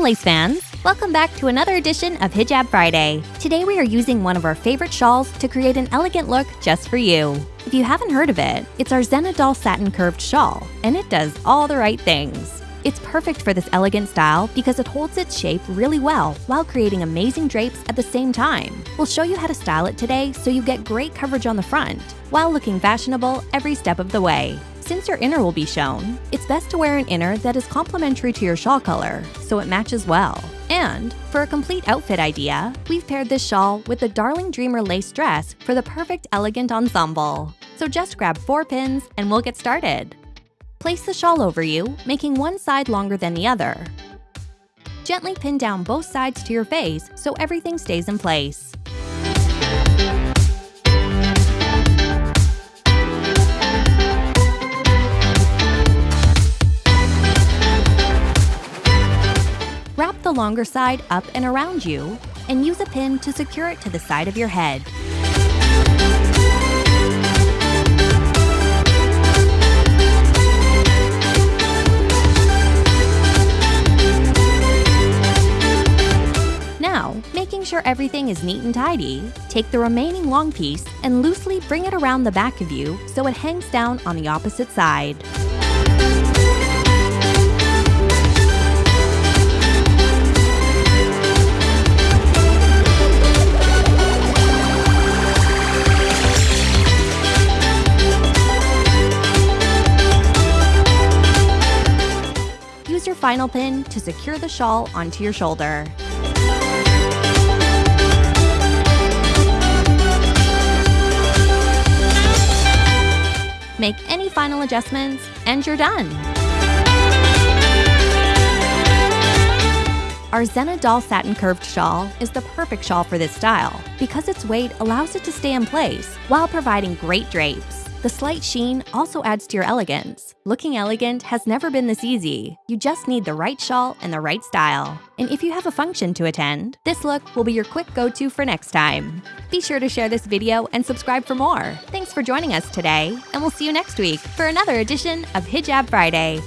Lace fans! Welcome back to another edition of Hijab Friday. Today we are using one of our favorite shawls to create an elegant look just for you. If you haven't heard of it, it's our Zena Doll Satin Curved Shawl, and it does all the right things. It's perfect for this elegant style because it holds its shape really well while creating amazing drapes at the same time. We'll show you how to style it today so you get great coverage on the front, while looking fashionable every step of the way. Since your inner will be shown, it's best to wear an inner that is complementary to your shawl color, so it matches well. And for a complete outfit idea, we've paired this shawl with the Darling Dreamer lace dress for the perfect elegant ensemble. So just grab four pins and we'll get started. Place the shawl over you, making one side longer than the other. Gently pin down both sides to your face so everything stays in place. Wrap the longer side up and around you, and use a pin to secure it to the side of your head. Now, making sure everything is neat and tidy, take the remaining long piece and loosely bring it around the back of you so it hangs down on the opposite side. Use your final pin to secure the shawl onto your shoulder. Make any final adjustments, and you're done! Our Zena Doll Satin Curved Shawl is the perfect shawl for this style because its weight allows it to stay in place while providing great drapes. The slight sheen also adds to your elegance. Looking elegant has never been this easy. You just need the right shawl and the right style. And if you have a function to attend, this look will be your quick go-to for next time. Be sure to share this video and subscribe for more. Thanks for joining us today, and we'll see you next week for another edition of Hijab Friday.